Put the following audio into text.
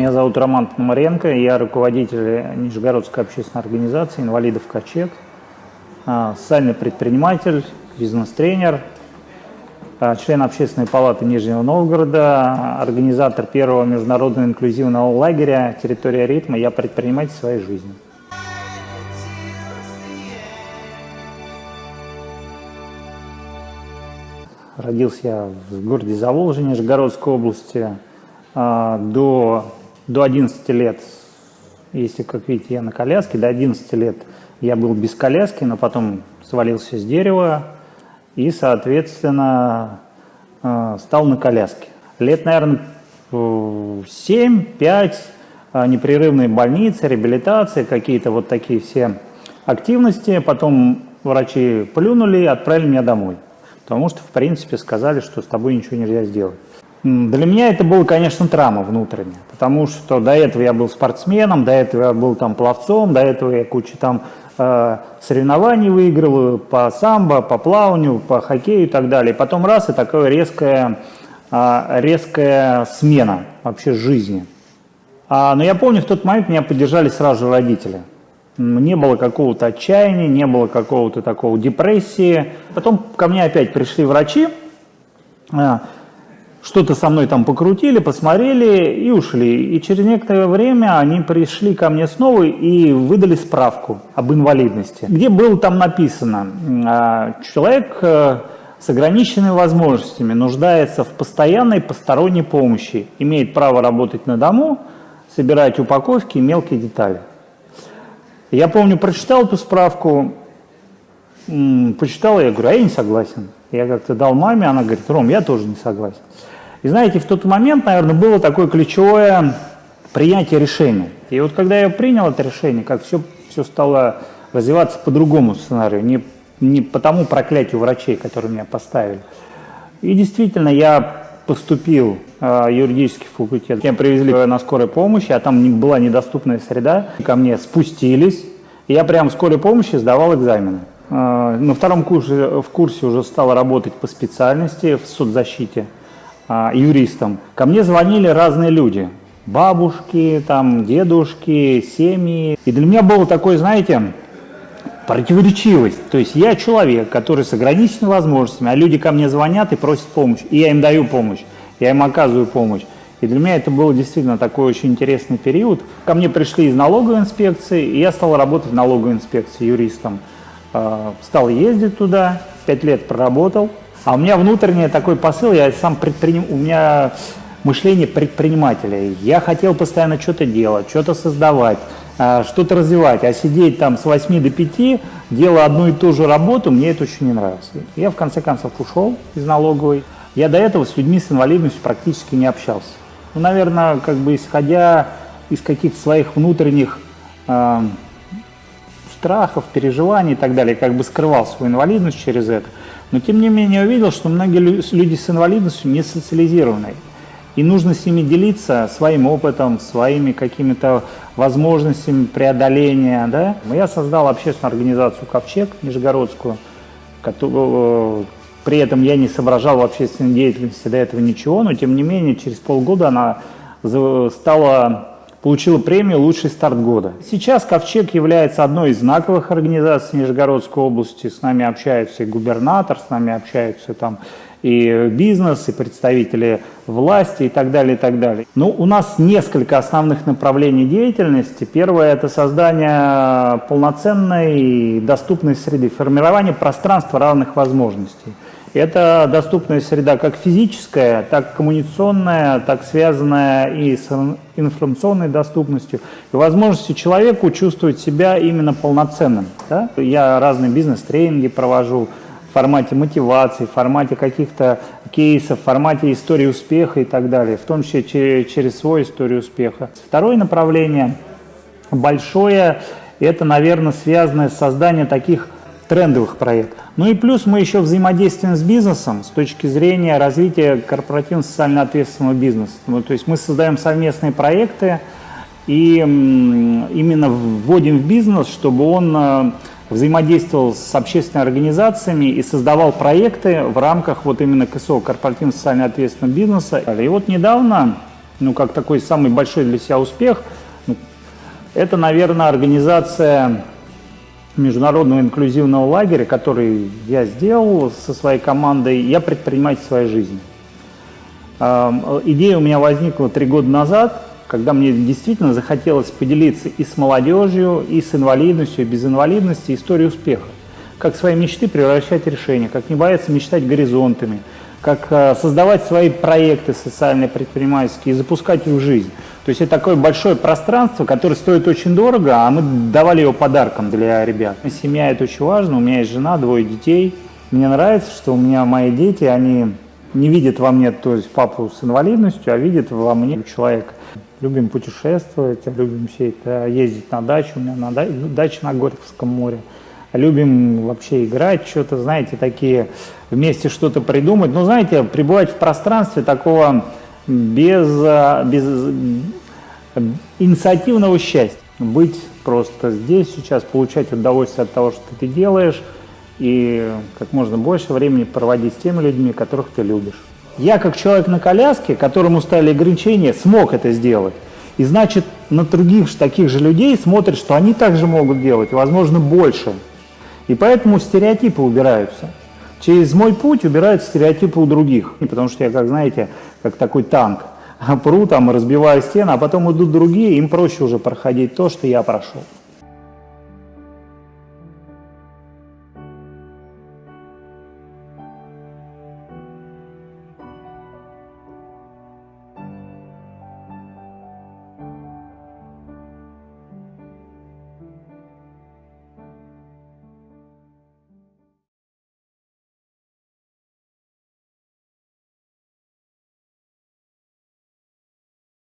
Меня зовут Роман Пономаренко, я руководитель Нижегородской общественной организации «Инвалидов Качек», а, социальный предприниматель, бизнес-тренер, а, член Общественной палаты Нижнего Новгорода, организатор первого международного инклюзивного лагеря «Территория ритма». Я предприниматель своей жизни. Родился я в городе Заволжье, Нижегородской области. А, до, до 11 лет, если, как видите, я на коляске, до 11 лет я был без коляски, но потом свалился с дерева и, соответственно, а, стал на коляске. Лет, наверное, 7-5, а, непрерывные больницы, реабилитация, какие-то вот такие все активности. Потом врачи плюнули и отправили меня домой. Потому что, в принципе, сказали, что с тобой ничего нельзя сделать. Для меня это было, конечно, травма внутренняя, потому что до этого я был спортсменом, до этого я был там пловцом, до этого я кучу там э, соревнований выиграл по самбо, по плаванию, по хоккею и так далее. Потом раз, и такая резкая, э, резкая смена вообще жизни. А, но я помню, в тот момент меня поддержали сразу родители не было какого-то отчаяния, не было какого-то такого депрессии. Потом ко мне опять пришли врачи, а, что-то со мной там покрутили, посмотрели и ушли. И через некоторое время они пришли ко мне снова и выдали справку об инвалидности, где было там написано, а, человек э, с ограниченными возможностями нуждается в постоянной посторонней помощи, имеет право работать на дому, собирать упаковки и мелкие детали. Я помню, прочитал эту справку, почитал, я говорю, а я не согласен. Я как-то дал маме, она говорит, Ром, я тоже не согласен. И знаете, в тот момент, наверное, было такое ключевое принятие решения. И вот когда я принял это решение, как все, все стало развиваться по другому сценарию, не, не по тому проклятию врачей, которые меня поставили. И действительно, я поступил э, юридический факультет. Меня привезли на скорой помощи, а там не, была недоступная среда. Ко мне спустились, и я прямо в скорой помощи сдавал экзамены. Э, на втором курсе, в курсе уже стал работать по специальности в соцзащите э, юристом. Ко мне звонили разные люди. Бабушки, там, дедушки, семьи. И для меня было такое, знаете, противоречивость. То есть я человек, который с ограниченными возможностями, а люди ко мне звонят и просят помощь, и я им даю помощь, я им оказываю помощь. И для меня это был действительно такой очень интересный период. Ко мне пришли из налоговой инспекции, и я стал работать в налоговой инспекции юристом. А, стал ездить туда, пять лет проработал. А у меня внутренний такой посыл, я сам предприним... у меня мышление предпринимателя. Я хотел постоянно что-то делать, что-то создавать. А, что-то развивать, а сидеть там с 8 до 5, делая одну и ту же работу, мне это очень не нравится. Я в конце концов ушел из налоговой. Я до этого с людьми с инвалидностью практически не общался. Ну, наверное, как бы исходя из каких-то своих внутренних э, страхов, переживаний и так далее, как бы скрывал свою инвалидность через это. Но тем не менее увидел, что многие люди с инвалидностью не социализированы. И нужно с ними делиться своим опытом, своими какими-то возможностями преодоления. Да? Я создал общественную организацию «Ковчег» Нижегородскую. Которую, при этом я не соображал в общественной деятельности до этого ничего, но тем не менее через полгода она стала, получила премию «Лучший старт года». Сейчас «Ковчег» является одной из знаковых организаций Нижегородской области. С нами общаются и губернатор, с нами общаются там и бизнес, и представители власти и так далее, и так далее. Ну, у нас несколько основных направлений деятельности. Первое – это создание полноценной и доступной среды, формирование пространства равных возможностей. Это доступная среда как физическая, так коммуникационная, так связанная и с информационной доступностью, и возможностью человеку чувствовать себя именно полноценным. Да? Я разные бизнес-тренинги провожу, в формате мотивации, в формате каких-то кейсов, в формате истории успеха и так далее, в том числе через свою историю успеха. Второе направление большое, это, наверное, связано с созданием таких трендовых проектов. Ну и плюс мы еще взаимодействуем с бизнесом с точки зрения развития корпоративно социально ответственного бизнеса. Ну, то есть мы создаем совместные проекты и именно вводим в бизнес, чтобы он э, взаимодействовал с общественными организациями и создавал проекты в рамках вот именно КСО, корпоративно социально ответственного бизнеса. И вот недавно ну, как такой самый большой для себя успех, ну, это, наверное, организация международного инклюзивного лагеря, который я сделал со своей командой. Я предприниматель своей жизни. Идея у меня возникла три года назад, когда мне действительно захотелось поделиться и с молодежью, и с инвалидностью, и без инвалидности историей успеха. Как свои мечты превращать в решения, как не бояться мечтать горизонтами, как э, создавать свои проекты социальные, предпринимательские и запускать их в жизнь. То есть это такое большое пространство, которое стоит очень дорого, а мы давали его подарком для ребят. Семья это очень важно, у меня есть жена, двое детей. Мне нравится, что у меня мои дети, они не видят во мне, то есть папу с инвалидностью, а видят во мне человека. Любим путешествовать, любим все это, ездить на дачу, у меня на дача на Горьковском море. Любим вообще играть, что-то, знаете, такие, вместе что-то придумать. Но, знаете, пребывать в пространстве такого без, без инициативного счастья. Быть просто здесь сейчас, получать удовольствие от того, что ты делаешь, и как можно больше времени проводить с теми людьми, которых ты любишь. Я как человек на коляске, которому ставили ограничения, смог это сделать. И значит, на других таких же людей смотрят, что они также могут делать, возможно, больше. И поэтому стереотипы убираются. Через мой путь убираются стереотипы у других. Потому что я, как знаете, как такой танк. Пру там, разбиваю стены, а потом идут другие, им проще уже проходить то, что я прошел.